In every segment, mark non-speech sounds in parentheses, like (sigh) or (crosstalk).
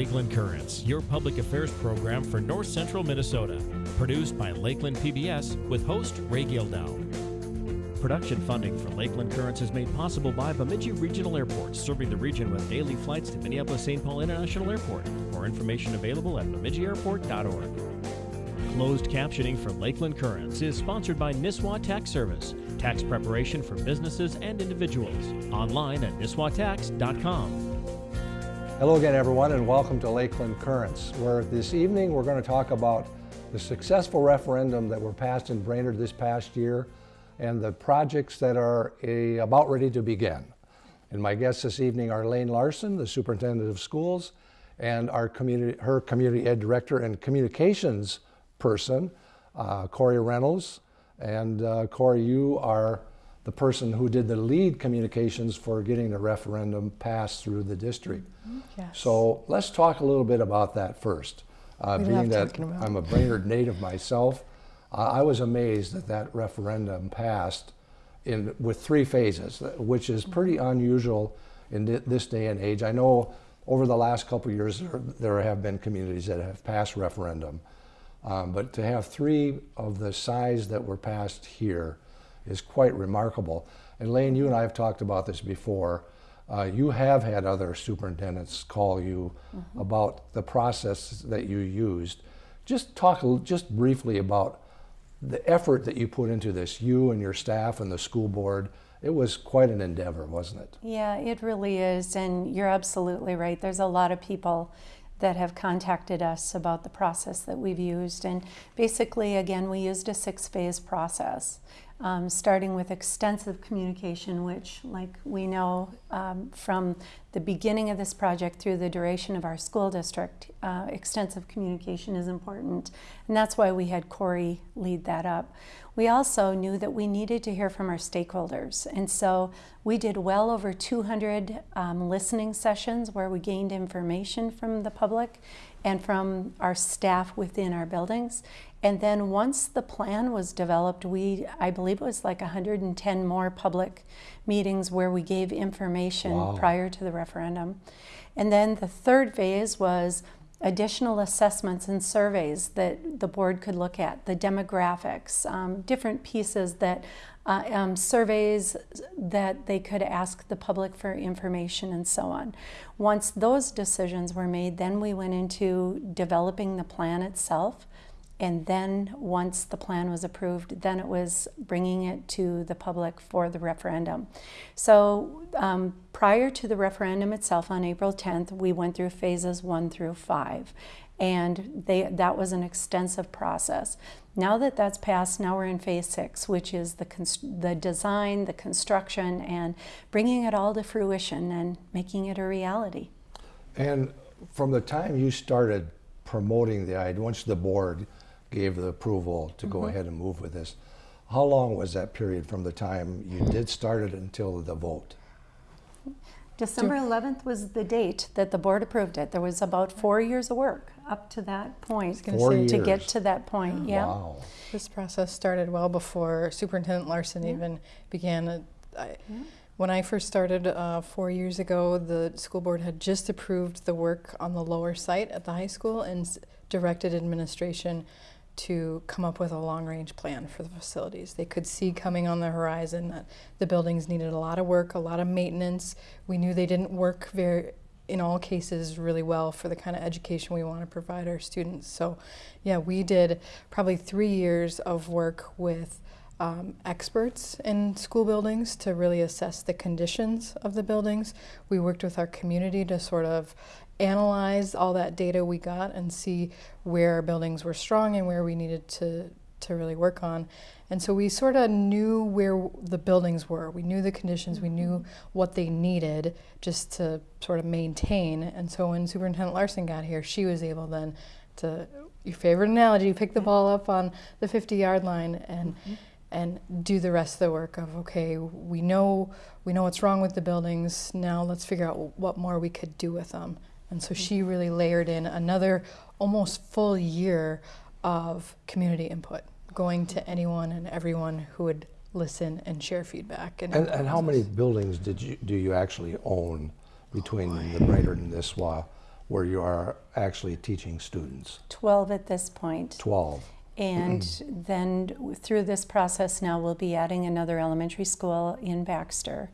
Lakeland Currents, your public affairs program for North Central Minnesota. Produced by Lakeland PBS with host Ray Gildow. Production funding for Lakeland Currents is made possible by Bemidji Regional Airport, serving the region with daily flights to Minneapolis St. Paul International Airport. More information available at bemidjiairport.org. Closed captioning for Lakeland Currents is sponsored by Nisswa Tax Service, tax preparation for businesses and individuals. Online at nisswatax.com. Hello again, everyone, and welcome to Lakeland Currents, where this evening we're going to talk about the successful referendum that were passed in Brainerd this past year and the projects that are a, about ready to begin. And my guests this evening are Laine Larson, the Superintendent of Schools, and our community, her Community Ed Director and Communications person, uh, Corey Reynolds. And uh, Corey, you are the person who did the lead communications for getting the referendum passed through the district. Yes. So let's talk a little bit about that first. Uh, being that I'm a Brainerd native myself, uh, I was amazed that that referendum passed in with three phases, which is pretty unusual in thi- this day and age. I know over the last couple of years there, there have been communities that have passed referendum, um, but to have three of the size that were passed here is quite remarkable. And Laine, you and I have talked about this before. Uh, you have had other superintendents call you about the process that you used. Just talk just briefly about the effort that you put into this, you and your staff and the school board. It was quite an endeavor, wasn't it? Yeah, it really is. And you're absolutely right. There's a lot of people that have contacted us about the process that we've used. And basically, again, we used a six phase process, um, starting with extensive communication, which, like we know um, from the beginning of this project through the duration of our school district, uh, extensive communication is important. And that's why we had Corey lead that up. We also knew that we needed to hear from our stakeholders. And so we did well over 200 um, listening sessions where we gained information from the public and from our staff within our buildings. And then once the plan was developed, we, I believe it was like 110 more public meetings where we gave information Wow. prior to the referendum. And then the third phase was additional assessments and surveys that the board could look at, the demographics, um, different pieces that, uh, um, surveys that they could ask the public for information and so on. Once those decisions were made, then we went into developing the plan itself. And then, once the plan was approved, then it was bringing it to the public for the referendum. So, um, prior to the referendum itself on April 10th, we went through phases one through five. And they, that was an extensive process. Now that that's passed, now we're in phase six, which is the, the design, the construction, and bringing it all to fruition and making it a reality. And from the time you started promoting the idea, once the board gave the approval to go ahead and move with this, how long was that period from the time you did start it until the vote? December 11th was the date that the board approved it. There was about four years of work up to that point. gonna Four say- To get to that point, yeah. Wow. This process started well before Superintendent Larson even began. uh, I, When I first started uh, four years ago, the school board had just approved the work on the lower site at the high school and directed administration to come up with a long range plan for the facilities. They could see coming on the horizon that the buildings needed a lot of work, a lot of maintenance. We knew they didn't work very in all cases really well for the kind of education we want to provide our students. So, yeah, we did probably three years of work with um, experts in school buildings to really assess the conditions of the buildings. We worked with our community to sort of analyze all that data we got and see where our buildings were strong and where we needed to to really work on. And so we sort of knew where the buildings were. We knew the conditions, we knew mm-hmm. what they needed just to sort of maintain. And so when Superintendent Larson got here, she was able then to, your favorite analogy, pick the mm-hmm. ball up on the 50 yard line and mm-hmm. And do the rest of the work of okay we know we know what's wrong with the buildings now let's figure out what more we could do with them and so she really layered in another almost full year of community input going to anyone and everyone who would listen and share feedback And, and how many buildings did you, do you actually own between the Brainerd and Nisswa where you are actually teaching students? 12 at this point. 12. And then through this process now, we'll be adding another elementary school in Baxter.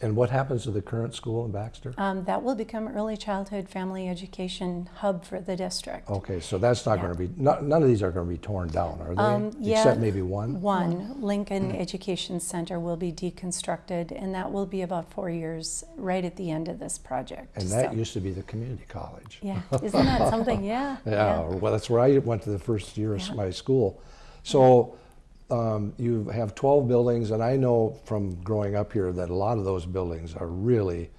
And what happens to the current school in Baxter? Um, that will become early childhood family education hub for the district. Okay, so that's not Yeah. going to be, no- none of these are going to be torn down, are they? Um, yeah, Except maybe one? One, Lincoln Education Center will be deconstructed, and that will be about four years right at the end of this project. And that So, used to be the community college. Yeah, isn't that something? (laughs) Yeah. Yeah, well, that's where I went to the first year of Yeah. my school. So um, you have 12 buildings, and I know from growing up here that a lot of those buildings are really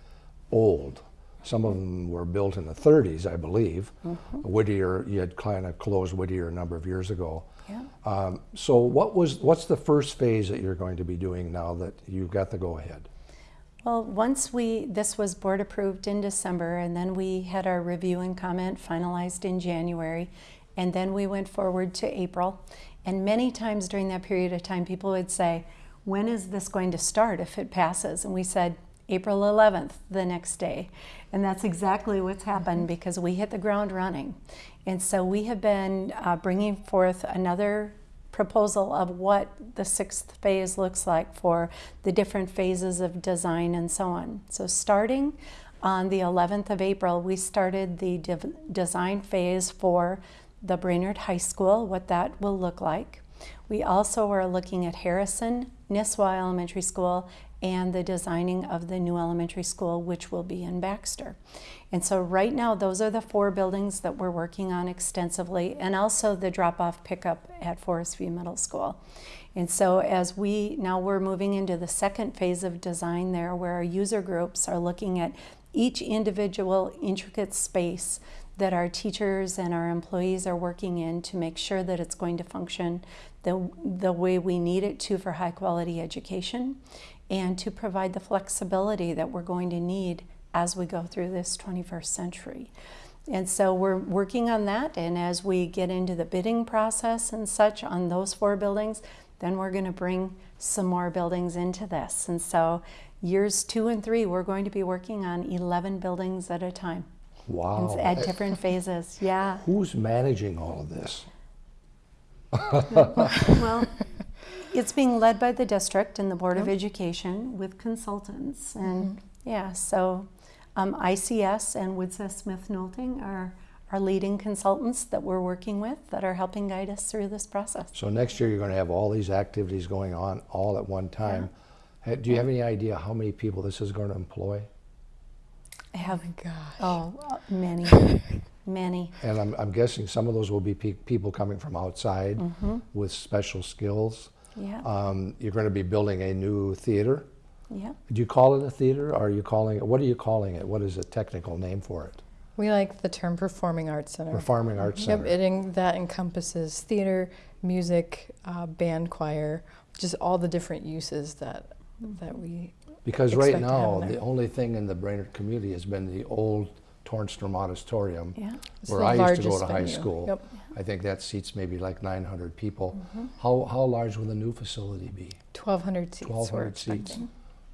old. Some of them were built in the 30s, I believe. Mm-hmm. Whittier, you had kind of closed Whittier a number of years ago. Yeah. Um, so what was what's the first phase that you're going to be doing now that you've got the go ahead? Well, once we, this was board approved in December, and then we had our review and comment finalized in January, and then we went forward to April. And many times during that period of time, people would say, When is this going to start if it passes? And we said, April 11th, the next day. And that's exactly what's happened because we hit the ground running. And so we have been uh, bringing forth another proposal of what the sixth phase looks like for the different phases of design and so on. So starting on the 11th of April, we started the div- design phase for the Brainerd High School, what that will look like. We also are looking at Harrison, Nisswa Elementary School, and the designing of the new elementary school, which will be in Baxter. And so, right now, those are the four buildings that we're working on extensively, and also the drop off pickup at Forestview Middle School. And so, as we now we're moving into the second phase of design there, where our user groups are looking at each individual intricate space that our teachers and our employees are working in to make sure that it's going to function the, the way we need it to for high quality education and to provide the flexibility that we're going to need as we go through this 21st century. And so we're working on that, and as we get into the bidding process and such on those four buildings, then we're going to bring some more buildings into this. And so years two and three, we're going to be working on 11 buildings at a time Wow. at different phases. Yeah. Who's managing all of this? (laughs) Well, (laughs) it's being led by the district and the Board of Education with consultants. And yeah, so um, ICS and Widseth Smith Nolting are our leading consultants that we're working with that are helping guide us through this process. So next year, you're going to have all these activities going on all at one time. Ha- Do you have any idea how many people this is going to employ? I have, Gosh. oh, uh, many, (laughs) many. And I'm, I'm guessing some of those will be pe- people coming from outside with special skills. Yeah, Um, you're going to be building a new theater. yeah. Do you call it a theater, or are you calling it? What are you calling it? What is a technical name for it? We like the term performing arts center. Performing Arts Yep, Center. it en- that encompasses theater, music, uh, band choir, just all the different uses that that we. Because right expect to have now, the only thing in the Brainerd community has been the old Tornstrom Auditorium, Yeah. Where I used to go to high school. Yep. I think that seats maybe like 900 people. Mm-hmm. How, how large will the new facility be? 1,200 seats. 1,200 seats.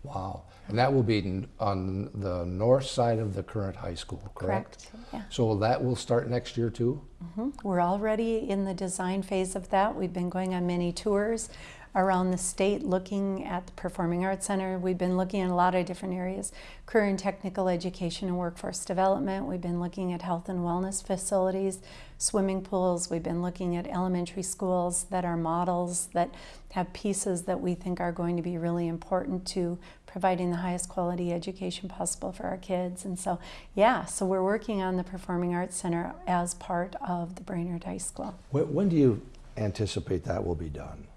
Wow. And that will be on the north side of the current high school, correct? Correct. Yeah. So that will start next year too? Mm -hmm. We're already in the design phase of that. We've been going on many tours around the state looking at the Performing Arts Center. We've been looking at a lot of different areas career and technical education and workforce development. We've been looking at health and wellness facilities, swimming pools. We've been looking at elementary schools that are models that have pieces that we think are going to be really important to providing the highest quality education possible for our kids. And so, yeah, so we're working on the Performing Arts Center as part of the Brainerd High School. When, when do you anticipate that will be done?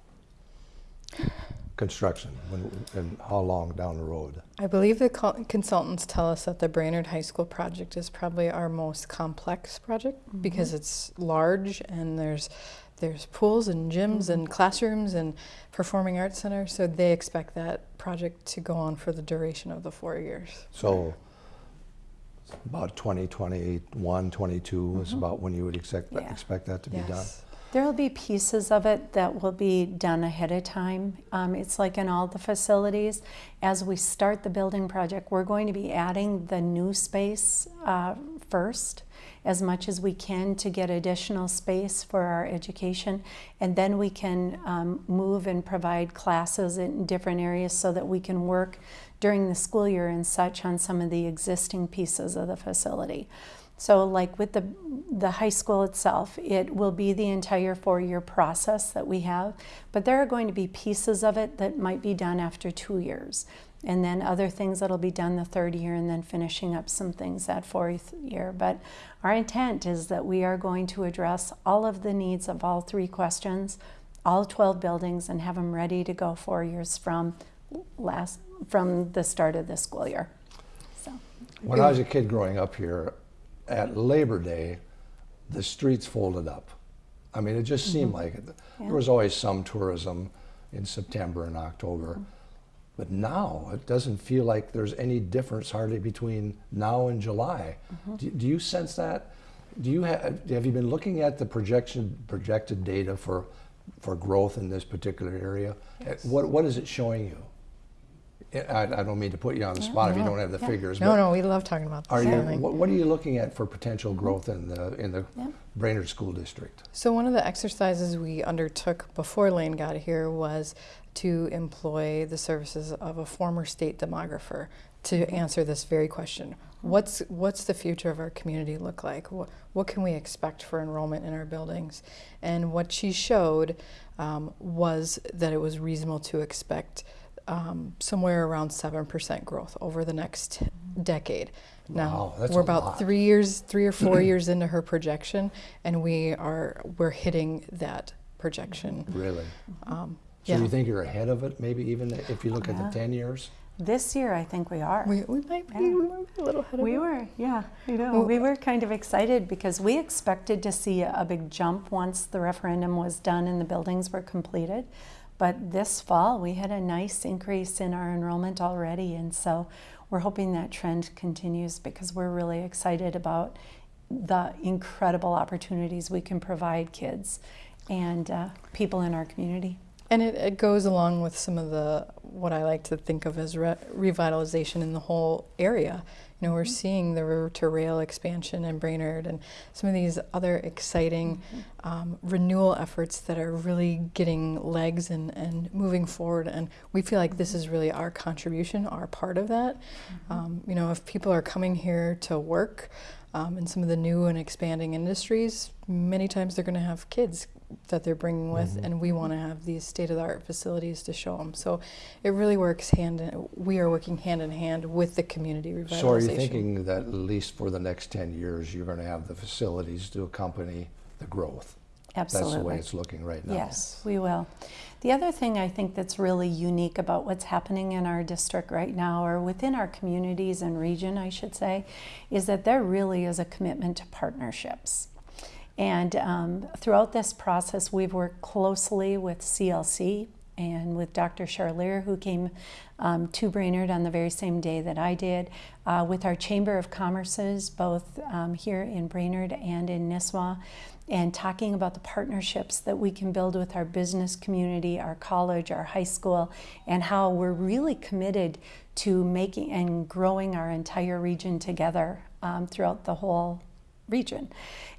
Construction, when, and how long down the road? I believe the consultants tell us that the Brainerd High School project is probably our most complex project mm-hmm. because it's large and there's there's pools and gyms mm-hmm. and classrooms and performing arts center. So they expect that project to go on for the duration of the four years. So about 2021, 22 is mm-hmm. about when you would expect, Yeah. expect that to be done? There will be pieces of it that will be done ahead of time. Um, it's like in all the facilities. As we start the building project, we're going to be adding the new space uh, first as much as we can to get additional space for our education. And then we can um, move and provide classes in different areas so that we can work during the school year and such on some of the existing pieces of the facility. So like with the, the high school itself, it will be the entire four-year process that we have, but there are going to be pieces of it that might be done after two years and then other things that'll be done the third year and then finishing up some things that fourth year. But our intent is that we are going to address all of the needs of all three questions, all 12 buildings and have them ready to go four years from last from the start of the school year. So. When I was a kid growing up here, at Labor Day, the streets folded up. I mean, it just mm -hmm. seemed like it. Yeah. There was always some tourism in September and October. Mm -hmm. But now it doesn't feel like there's any difference hardly between now and July. Mm-hmm. Do, do, you sense that? Do you have have you been looking at the projection projected data for for growth in this particular area? Yes. What what is it showing you? I, I, don't mean to put you on the spot no, if you don't have the yeah. figures. No, no, we love talking about are you, what, what, are you looking at for potential mm-hmm. growth in the in the yeah. Brainerd School District? So one of the exercises we undertook before Laine got here was to employ the services of a former state demographer to answer this very question. What's, what's the future of our community look like? What, what can we expect for enrollment in our buildings? And what she showed um, was that it was reasonable to expect um, somewhere around 7% growth over the next decade. Now wow, we're about lot. three years, three or four (clears throat) years into her projection, and we are we're hitting that projection. Really? Um, so yeah. you think you're ahead of it, maybe even if you look at the 10 years? This year, I think we are. We, we, might, be, yeah. we might be a little ahead we of it. Were, yeah. You know, well, we were kind of excited because we expected to see a, a big jump once the referendum was done and the buildings were completed. But this fall, we had a nice increase in our enrollment already. And so we're hoping that trend continues because we're really excited about the incredible opportunities we can provide kids and uh, people in our community. And it, it, goes along with some of the, what I like to think of as re revitalization in the whole area. You know, we're mm -hmm. seeing the river to rail expansion in Brainerd and some of these other exciting mm -hmm. um, renewal efforts that are really getting legs and, and moving forward. And we feel like this is really our contribution, our part of that. Um, you know, if people are coming here to work um, in some of the new and expanding industries, many times they're going to have kids that they're bringing with, mm -hmm. and we want to have these state-of-the-art facilities to show them. So it really works hand in, we are working hand in hand with the community revitalization. So are you thinking that at least for the next 10 years, you're going to have the facilities to accompany the growth? Absolutely. That's the way it's looking right now. Yes, we will. The other thing I think that's really unique about what's happening in our district right now, or within our communities and region, I should say, is that there really is a commitment to partnerships. And um, throughout this process, we've worked closely with CLC and with Dr. Charlier, who came um, to Brainerd on the very same day that I did, uh, with our Chamber of Commerces, both um, here in Brainerd and in Nisswa, and talking about the partnerships that we can build with our business community, our college, our high school, and how we're really committed to making and growing our entire region together um, throughout the whole region.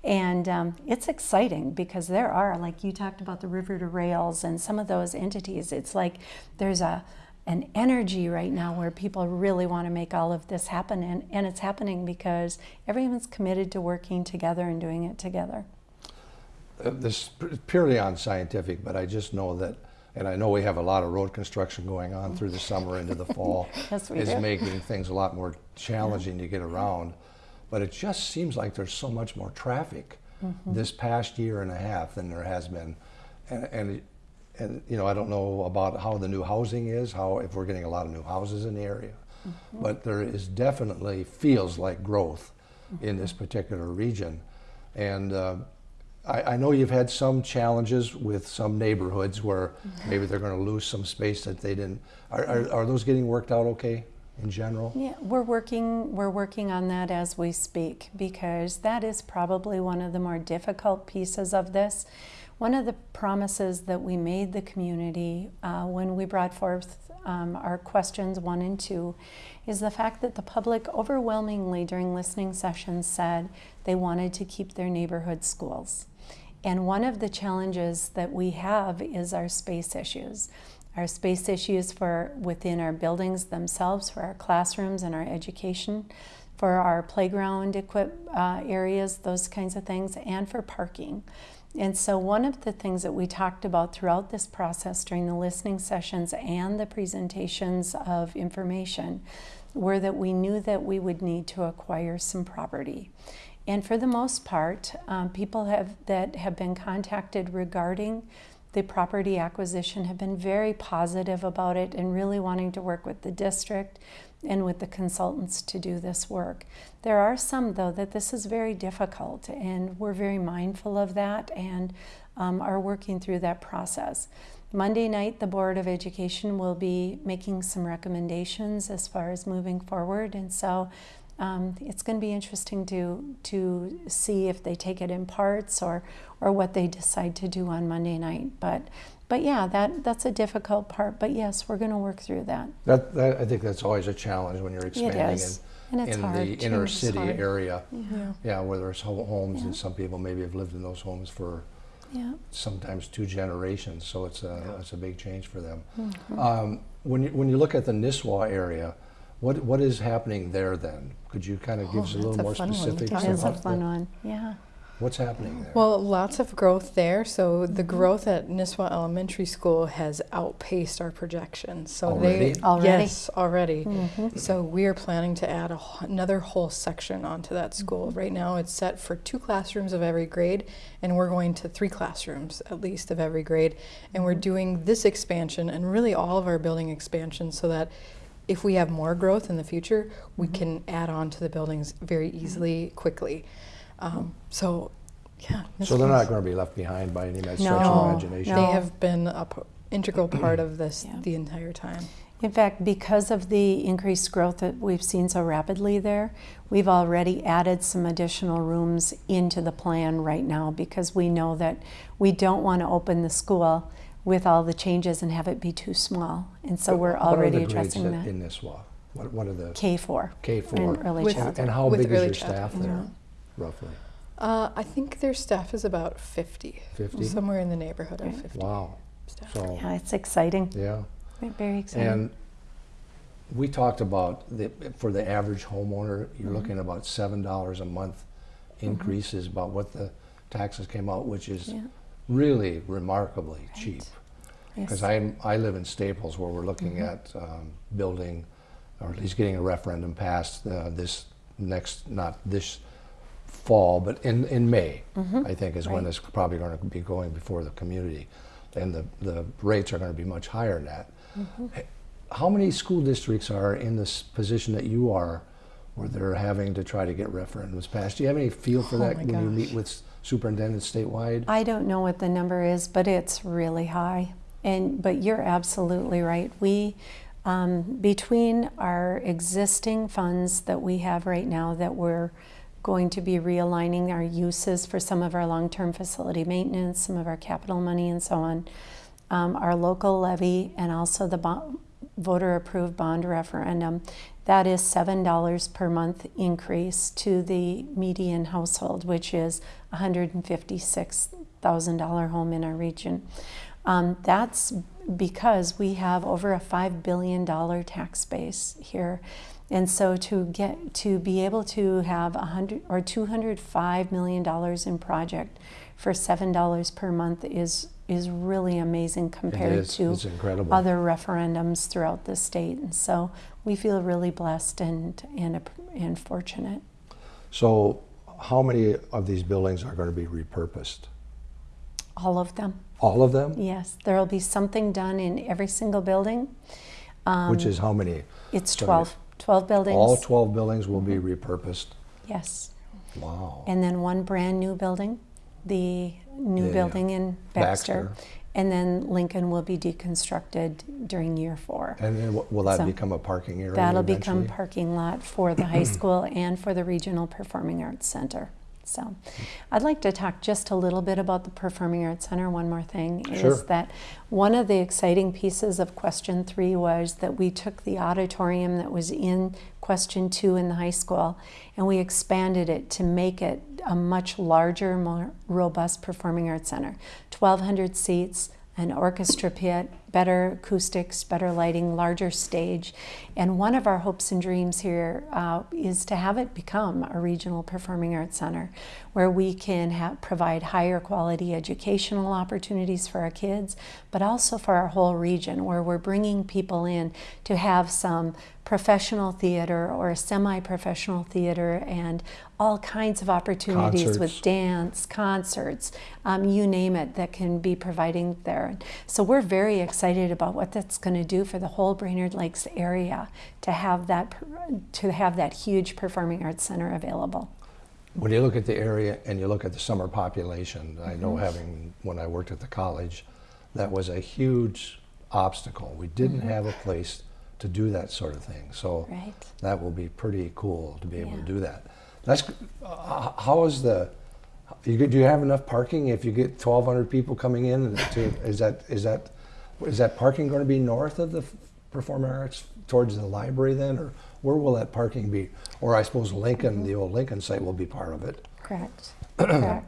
And um, it's exciting because there are, like you talked about the River to Rails and some of those entities, it's like there's a an energy right now where people really want to make all of this happen and, and it's happening because everyone's committed to working together and doing it together. Uh, this is purely unscientific, but I just know that and I know we have a lot of road construction going on through the summer into the fall. (laughs) yes, we is do. making things a lot more challenging yeah. to get around but it just seems like there's so much more traffic mm -hmm. this past year and a half than there has been. And, and, and, you know, I don't know about how the new housing is, how if we're getting a lot of new houses in the area, mm -hmm. but there is definitely feels like growth mm -hmm. in this particular region. And uh, I, I, know you've had some challenges with some neighborhoods where mm-hmm. maybe they're going to lose some space that they didn't. Are, are, are those getting worked out okay? In general? Yeah, we're working we're working on that as we speak because that is probably one of the more difficult pieces of this. one of the promises that we made the community uh, when we brought forth um, our questions one and two is the fact that the public overwhelmingly during listening sessions said they wanted to keep their neighborhood schools. And one of the challenges that we have is our space issues. Our space issues for within our buildings themselves, for our classrooms and our education, for our playground equip uh, areas, those kinds of things, and for parking. And so, one of the things that we talked about throughout this process during the listening sessions and the presentations of information were that we knew that we would need to acquire some property. And for the most part, um, people have, that have been contacted regarding the property acquisition have been very positive about it and really wanting to work with the district and with the consultants to do this work. There are some, though, that this is very difficult, and we're very mindful of that and um, are working through that process. Monday night, the Board of Education will be making some recommendations as far as moving forward, and so um, it's going to be interesting to to see if they take it in parts or or what they decide to do on Monday night. But but yeah, that that's a difficult part. But yes, we're going to work through that. That, that, I think that's always a challenge when you're expanding is. And in, it's in hard. the inner Change city area. Yeah. Yeah, where there's ho- homes Yeah. and some people maybe have lived in those homes for Yeah. sometimes two generations, so it's a, it's a big change for them. Mm-hmm. Um, when, you, when you look at the Nisswa area, what, what is happening there then? Could you kind of give Oh, us a little a more fun one to specifics talk It is a about the- fun one. Yeah. What's happening there? Well, lots of growth there. So the Mm-hmm. growth at Nisswa Elementary School has outpaced our projections. So Already? they Already? yes, already. Mhm. So we are planning to add a, another whole section onto that school. Mm-hmm. Right now, it's set for two classrooms of every grade, and we're going to three classrooms at least of every grade. And we're Mm-hmm. doing this expansion and really all of our building expansions so that if we have more growth in the future, we Mm-hmm. can add on to the buildings very easily, quickly. Um, so, yeah. so they're not going to be left behind by any stretch No, of imagination. They have been a p- integral (clears throat) part of this Yeah. the entire time. In fact, because of the increased growth that we've seen so rapidly there, we've already added some additional rooms into the plan right now because we know that we don't want to open the school with all the changes and have it be too small. And so What- we're what are already the grades addressing that that. in Nisswa? What, what are the K4 K4? and early With- childhood. And how With big is early your staff childhood, there, yeah. Roughly? Uh, I think their staff is about 50. 50? Somewhere in the neighborhood of 50 Wow. staff. So, yeah, it's exciting. yeah. Very exciting. And we talked about the, for the average homeowner, Mm-hmm. you're looking at about seven dollars a month increase is about what the taxes came out, which is yeah. really remarkably cheap. Because I, I live in Staples where we're looking Mm-hmm. at um, building, or at least getting a referendum passed uh, this next, not this fall, but in, in May, I think is when. Right. this probably going to be going before the community. And the, the rates are going to be much higher than that. Mm-hmm. How many school districts are in this position that you are where they're having to try to get referendums passed? Do you have any feel for Oh that when you meet with superintendents statewide? I don't know what the number is, but it's really high. And but you're absolutely right. We um, between our existing funds that we have right now that we're going to be realigning our uses for some of our long-term facility maintenance, some of our capital money, and so on. Um, our local levy and also the voter-approved bond referendum. That is seven dollars per month increase to the median household, which is a hundred and fifty-six thousand dollar home in our region. Um, that's because we have over a five billion dollar tax base here. And so to get to be able to have a hundred or two hundred five million dollars in project for seven dollars per month is is really amazing compared is. to other referendums throughout the state. And so we feel really blessed and and, and fortunate. So, how many of these buildings are going to be repurposed? All of them. All of them? Yes, there will be something done in every single building. Um, Which is how many? It's so 12, 12 buildings. All 12 buildings will Mm-hmm. be repurposed? Yes. Wow. And then one brand new building, the new Yeah, building in Baxter. Baxter. And then Lincoln will be deconstructed during year four. And then will that So become a parking area That'll become parking lot for the high (clears throat) school and for the Regional Performing Arts Center. So, I'd like to talk just a little bit about the Performing Arts Center. One more thing Sure. is that one of the exciting pieces of question three was that we took the auditorium that was in question two in the high school and we expanded it to make it a much larger, more robust performing arts center. 1,200 seats, an orchestra pit, better acoustics, better lighting, larger stage. And one of our hopes and dreams here uh, is to have it become a regional performing arts center where we can ha- provide higher quality educational opportunities for our kids, but also for our whole region where we're bringing people in to have some professional theater or a semi professional theater and all kinds of opportunities with dance, concerts, um, you name it, that can be providing there. So we're very excited about what that's going to do for the whole Brainerd Lakes area to have that to have that huge performing arts center available. When you look at the area and you look at the summer population, I know Mm-hmm. having, when I worked at the college, that was a huge obstacle. We didn't have a place to do that sort of thing. So. Right. that will be pretty cool to be able to do that. That's, uh, how is the, you, do you have enough parking if you get 1,200 people coming in? To, is that, is that, is that parking going to be north of the Performing Arts towards the library then? Or where will that parking be? Or I suppose Lincoln, the old Lincoln site will be part of it. Correct. (clears throat) Correct.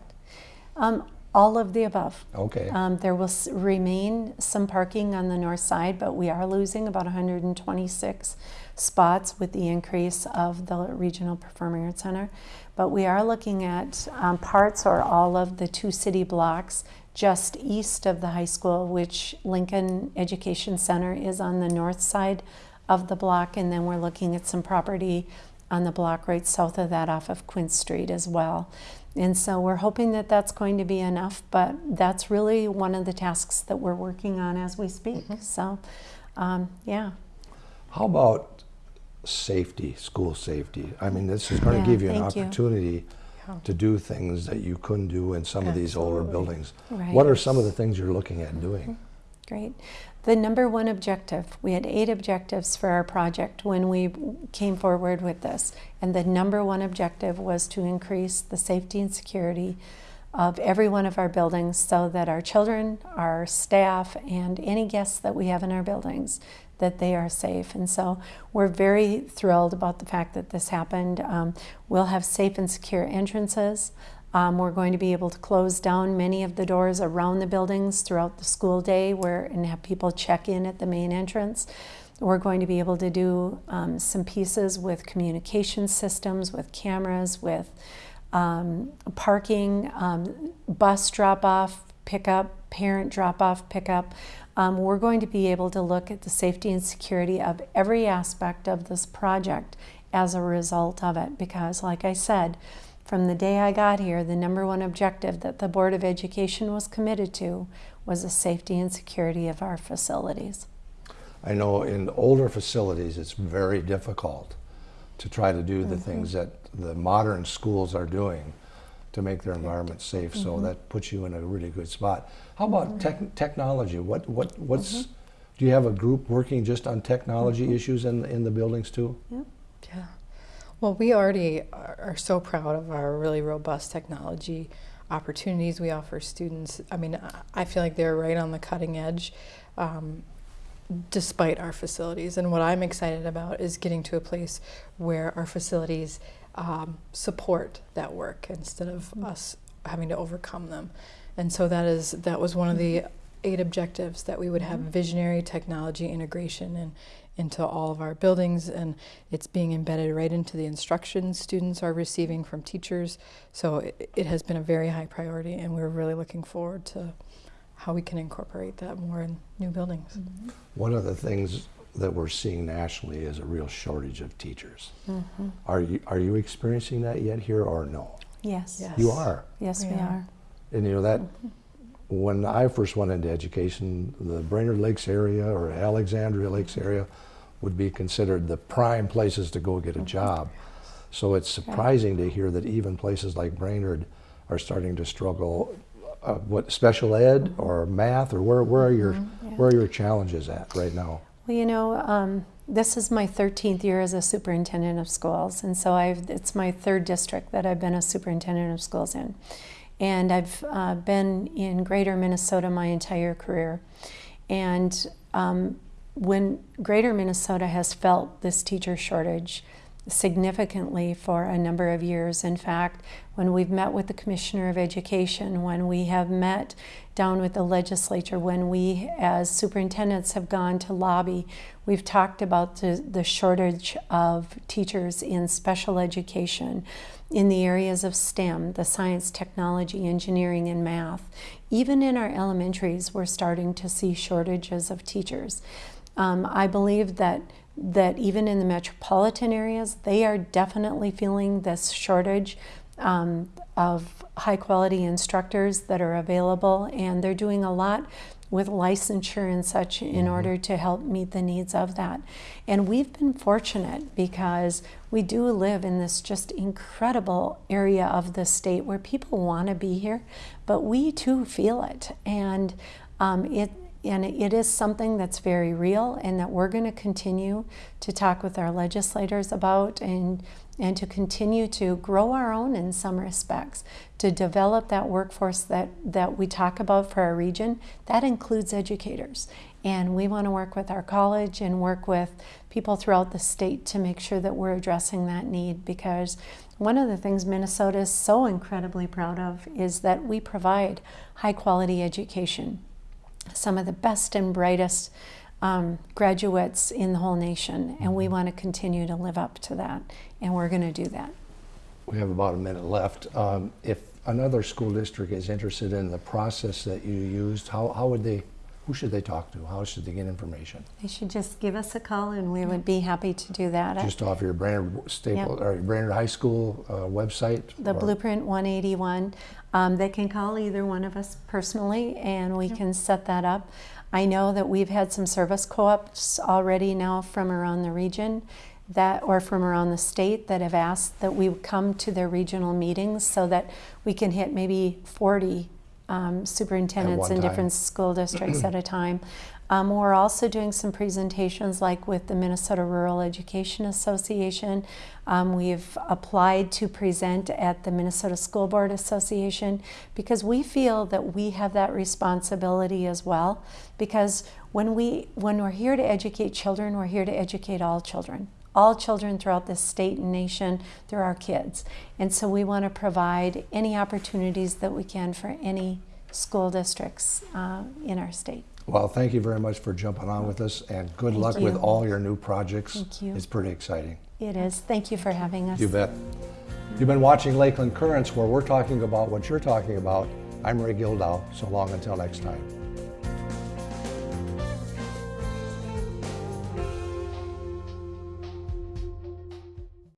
Um, all of the above. Okay. Um, there will s- remain some parking on the north side, but we are losing about 126 spots with the increase of the Regional Performing Arts Center. But we are looking at um, parts or all of the two city blocks just east of the high school, which Lincoln Education Center is on the north side of the block, and then we're looking at some property on the block right south of that off of Quince Street as well. And so we're hoping that that's going to be enough, but that's really one of the tasks that we're working on as we speak. So, um, yeah. How about safety, school safety? I mean, this is going Yeah, to give you an thank you. opportunity to do things that you couldn't do in some of these older buildings. Right. What are some of the things you're looking at doing? Great. The number one objective, we had eight objectives for our project when we came forward with this. And the number one objective was to increase the safety and security of every one of our buildings so that our children, our staff, and any guests that we have in our buildings, that they are safe. And so we're very thrilled about the fact that this happened. Um, we'll have safe and secure entrances. Um, we're going to be able to close down many of the doors around the buildings throughout the school day where, and have people check in at the main entrance. We're going to be able to do um, some pieces with communication systems, with cameras, with um, parking, um, bus drop off, pickup, parent drop off, pickup. Um, we're going to be able to look at the safety and security of every aspect of this project as a result of it because, like I said, from the day I got here, the number one objective that the Board of Education was committed to was the safety and security of our facilities. I know in older facilities, it's very difficult to try to do the mm-hmm. things that the modern schools are doing to make their environment safe. So mm-hmm. that puts you in a really good spot. How about mm-hmm. tech technology? What what what's do you have a group working just on technology issues in in the buildings too? Yeah. Yeah. Well, we already are, so proud of our really robust technology opportunities we offer students. I mean, I- feel like they're right on the cutting edge. Um, despite our facilities. And what I'm excited about is getting to a place where our facilities um, support that work instead of us having to overcome them. And so that is that was one of the eight objectives that we would have visionary technology integration in, into all of our buildings and it's being embedded right into the instruction students are receiving from teachers. So it, it has been a very high priority and we're really looking forward to how we can incorporate that more in new buildings. Mm-hmm. One of the things that we're seeing nationally is a real shortage of teachers. Mm-hmm. Are you are you experiencing that yet here or no? Yes. Yes. You are. Yes, we Yeah. are. And you know that mm-hmm. When I first went into education, the Brainerd Lakes area or Alexandria Lakes area would be considered the prime places to go get a job. So it's surprising to hear that even places like Brainerd are starting to struggle. Uh, what special ed or math or where where are your where are your challenges at right now? Well, you know, um, this is my 13th year as a superintendent of schools, and so I've, it's my third district that I've been a superintendent of schools in. And I've uh, been in greater Minnesota my entire career. And um, when greater Minnesota has felt this teacher shortage, significantly for a number of years. In fact, when we've met with the Commissioner of Education, when we have met down with the legislature, when we as superintendents have gone to lobby, we've talked about the, the shortage of teachers in special education in the areas of STEM, the science, technology, engineering, and math. Even in our elementaries, we're starting to see shortages of teachers. Um, I believe that that even in the metropolitan areas, they are definitely feeling this shortage um, of high quality instructors that are available, and they're doing a lot with licensure and such in Mhm. order to help meet the needs of that. And we've been fortunate because we do live in this just incredible area of the state where people want to be here, but we too feel it. And um, it and it is something that's very real and that we're going to continue to talk with our legislators about and and to continue to grow our own in some respects. To develop that workforce that that we talk about for our region that includes educators. And we want to work with our college and work with people throughout the state to make sure that we're addressing that need because one of the things Minnesota is so incredibly proud of is that we provide high quality education some of the best and brightest um, graduates in the whole nation, and we want to continue to live up to that, and we're going to do that. We have about a minute left. Um, if another school district is interested in the process that you used, how, how would they, who should they talk to? How should they get information? They should just give us a call, and we would be happy to do that. Just off your Brainerd Staple, or Brainerd High School uh, website? the or- Blueprint 181. Um, they can call either one of us personally, and we can set that up. I know that we've had some service co-ops already now from around the region that, or from around the state that have asked that we come to their regional meetings so that we can hit maybe 40 um, superintendents in time. different school districts at a time. (clears throat) Um, we're also doing some presentations like with the Minnesota Rural Education Association. Um, we've applied to present at the Minnesota School Board Association because we feel that we have that responsibility as well. Because when, we, when we're here to educate children, we're here to educate all children. All children throughout this state and nation, they're our kids. And so we want to provide any opportunities that we can for any school districts uh, in our state. Well, thank you very much for jumping on with us, and good Thank luck with all your new projects. Thank you. It's pretty exciting. It is. Thank you for having us. You bet. You've been watching Lakeland Currents, where we're talking about what you're talking about. I'm Ray Gildow. So long until next time.